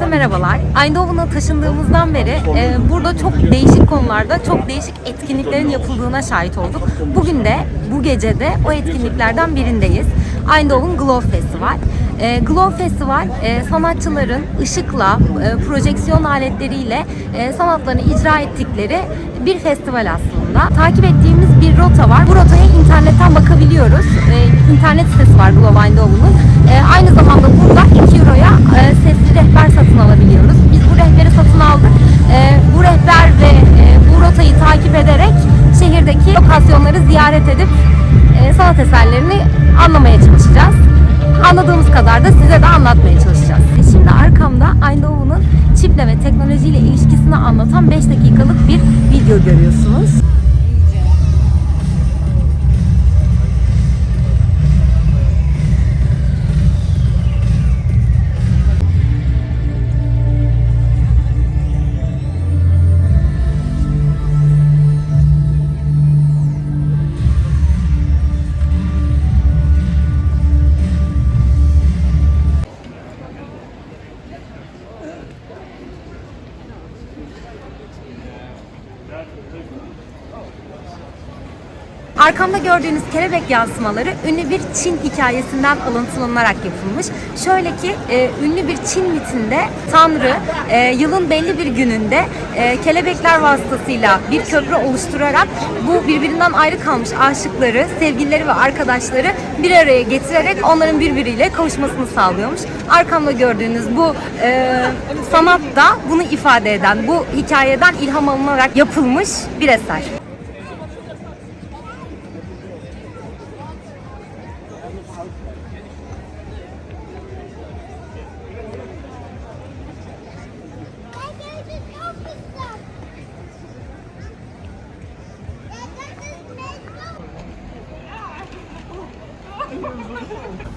Herkese merhabalar. Eindhoven'a taşındığımızdan beri e, burada çok değişik konularda çok değişik etkinliklerin yapıldığına şahit olduk. Bugün de bu gece de o etkinliklerden birindeyiz. Eindhoven Glow Festival. E, Glow Festival e, sanatçıların ışıkla, e, projeksiyon aletleriyle e, sanatlarını icra ettikleri bir festival aslında. Takip ettiğimiz bir rota var. Bu rotaya internetten bakabiliyoruz. E, internet sitesi var Glow Eindhoven'ın. E, aynı zamanda burada 2 Euro'ya e, sesli rehber satın alabiliyoruz. Biz bu rehberi satın aldık. E, bu rehber ve e, bu rotayı takip ederek şehirdeki lokasyonları ziyaret edip e, sanat eserlerini anlamaya çalışacağız. Anladığımız kadar da size de anlatmaya çalışacağız. Şimdi arkamda Eindhoven'ın çiple ve teknolojiyle ilişkisini anlatan 5 dakikalık bir video görüyorsunuz. Arkamda gördüğünüz kelebek yansımaları ünlü bir Çin hikayesinden alıntılanarak yapılmış. Şöyle ki e, ünlü bir Çin mitinde Tanrı e, yılın belli bir gününde e, kelebekler vasıtasıyla bir köprü oluşturarak bu birbirinden ayrı kalmış aşıkları, sevgilileri ve arkadaşları bir araya getirerek onların birbiriyle kavuşmasını sağlıyormuş. Arkamda gördüğünüz bu e, sanat da bunu ifade eden, bu hikayeden ilham alınarak yapılmış bir eser.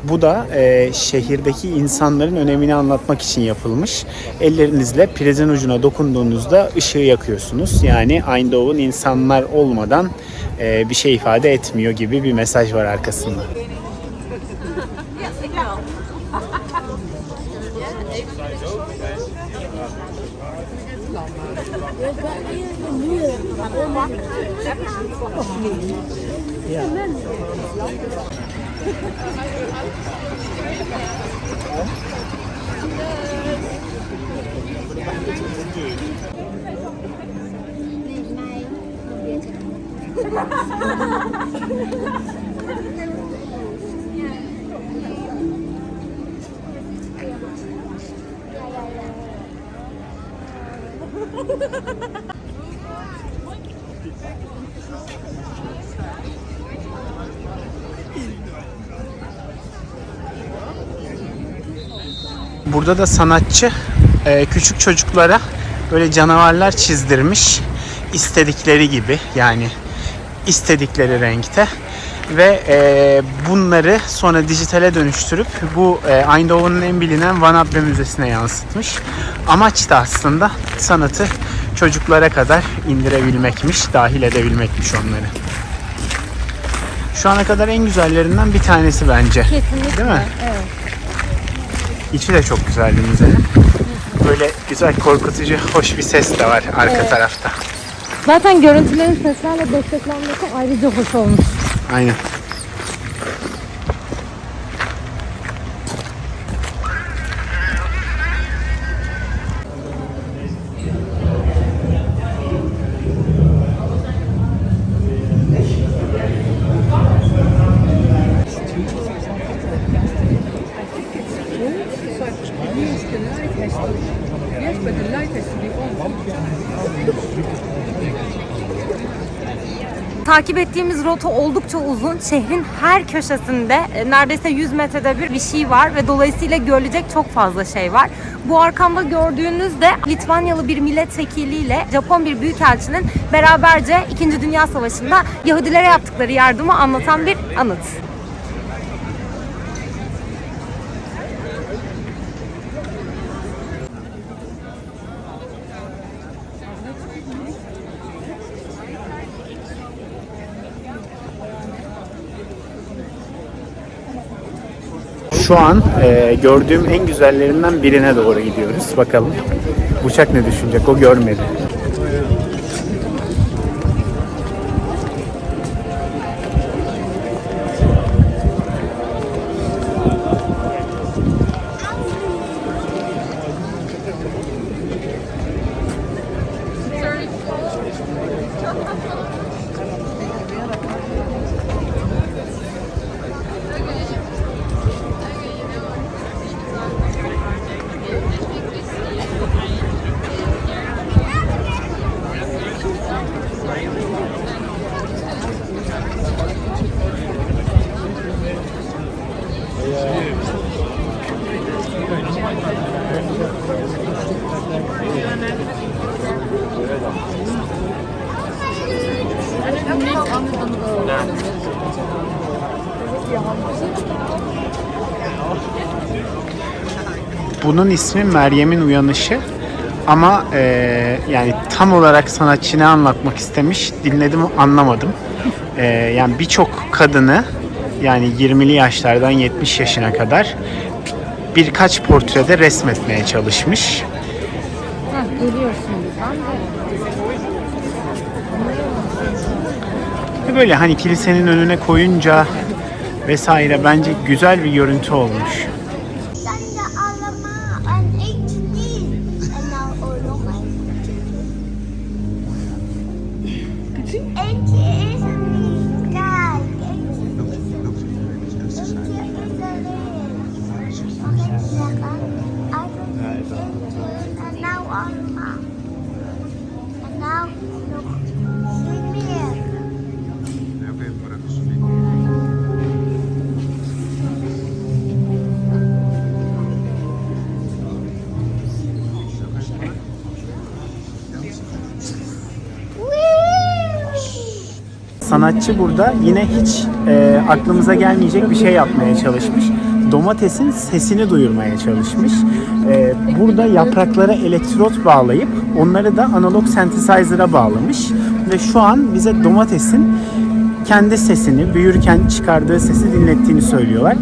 Bu da e, şehirdeki insanların önemini anlatmak için yapılmış. Ellerinizle prizin ucuna dokunduğunuzda ışığı yakıyorsunuz. Yani Eindhoven insanlar olmadan e, bir şey ifade etmiyor gibi bir mesaj var arkasında. Ha ha ha ha! Burada da sanatçı e, küçük çocuklara böyle canavarlar çizdirmiş istedikleri gibi yani istedikleri renkte ve e, bunları sonra dijitale dönüştürüp bu e, Eindhoven'ın en bilinen Van Abbe Müzesi'ne yansıtmış. Amaç da aslında sanatı çocuklara kadar indirebilmekmiş, dahil edebilmekmiş onları. Şu ana kadar en güzellerinden bir tanesi bence. Kesinlikle. Değil mi? Evet. İçi de çok güzeldi müzenin. Böyle güzel korkutucu, hoş bir ses de var arka Evet. tarafta. Zaten görüntülerin seslerle desteklenmesi ayrıca hoş olmuş. Aynen. Takip ettiğimiz rota oldukça uzun. Şehrin her köşesinde e, neredeyse 100 metrede bir bir şey var ve dolayısıyla görülecek çok fazla şey var. Bu arkamda gördüğünüz de Litvanyalı bir milletvekiliyle Japon bir büyükelçinin beraberce 2. Dünya Savaşı'nda Yahudilere yaptıkları yardımı anlatan bir anıt. Şu an e, gördüğüm en güzellerinden birine doğru gidiyoruz. Bakalım. Bıçak ne düşünecek? O görmedi. Bunun ismi Meryem'in Uyanışı. Ama e, yani tam olarak sanatçı ne anlatmak istemiş dinledim anlamadım. E, yani birçok kadını yani 20'li yaşlardan 70 yaşına kadar birkaç portrede resmetmeye çalışmış. Heh, Böyle hani kilisenin önüne koyunca vesaire bence güzel bir görüntü olmuş. Tanda Sanatçı burada yine hiç e, aklımıza gelmeyecek bir şey yapmaya çalışmış. Domatesin sesini duyurmaya çalışmış. E, burada yapraklara elektrot bağlayıp onları da analog synthesizer'a bağlamış. Ve şu an bize domatesin kendi sesini, büyürken çıkardığı sesi dinlettiğini söylüyorlar.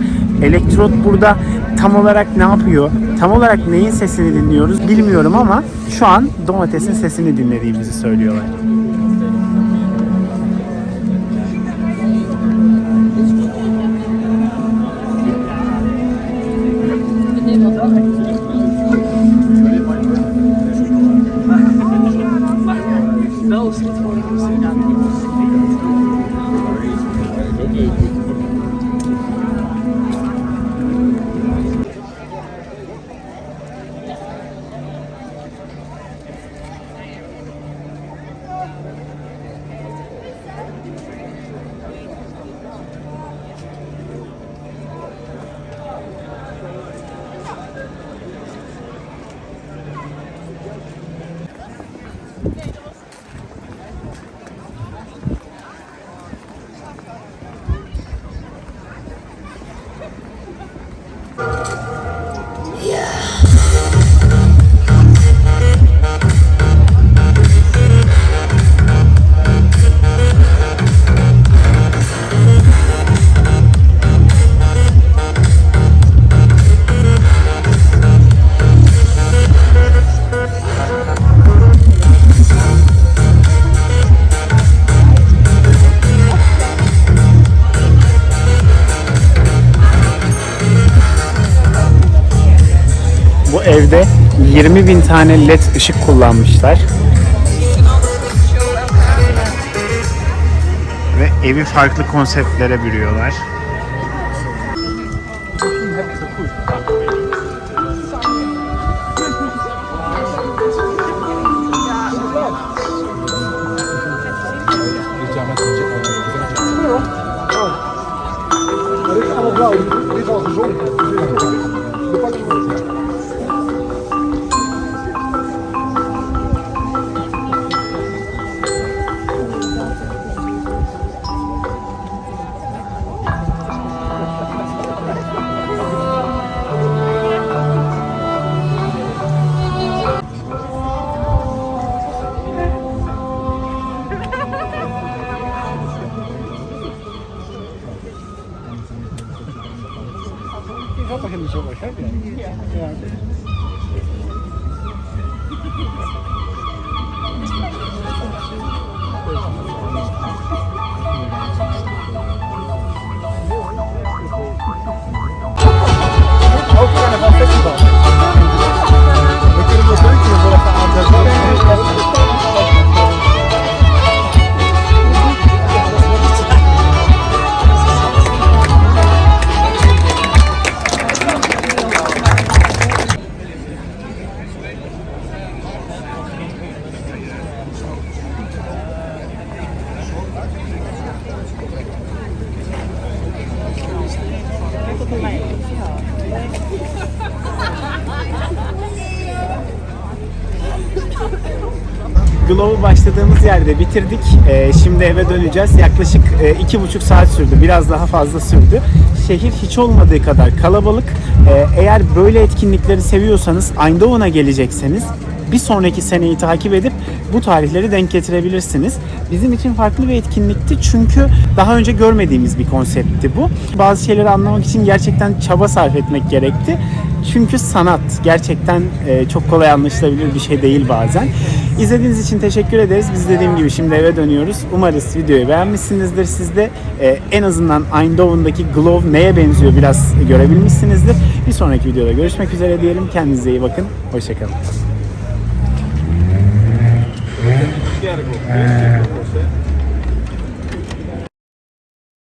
Elektrot burada tam olarak ne yapıyor, tam olarak neyin sesini dinliyoruz bilmiyorum ama şu an domatesin sesini dinlediğimizi söylüyorlar. 20 bin tane led ışık kullanmışlar. Ve evi farklı konseptlere bürüyorlar. I'll fucking show my head. Yeah. yeah. Glove'u başladığımız yerde bitirdik. Ee, şimdi eve döneceğiz. Yaklaşık e, iki buçuk saat sürdü. Biraz daha fazla sürdü. Şehir hiç olmadığı kadar kalabalık. Ee, eğer böyle etkinlikleri seviyorsanız Eindhoven'a gelecekseniz bir sonraki seneyi takip edip bu tarihleri denk getirebilirsiniz. Bizim için farklı bir etkinlikti çünkü daha önce görmediğimiz bir konseptti bu. Bazı şeyleri anlamak için gerçekten çaba sarf etmek gerekti. Çünkü sanat gerçekten e, çok kolay anlaşılabilir bir şey değil bazen. İzlediğiniz için teşekkür ederiz. Biz dediğim gibi şimdi eve dönüyoruz. Umarız videoyu beğenmişsinizdir. Siz de e, en azından Eindhoven'daki Glove neye benziyor biraz görebilmişsinizdir. Bir sonraki videoda görüşmek üzere diyelim. Kendinize iyi bakın. Hoşçakalın.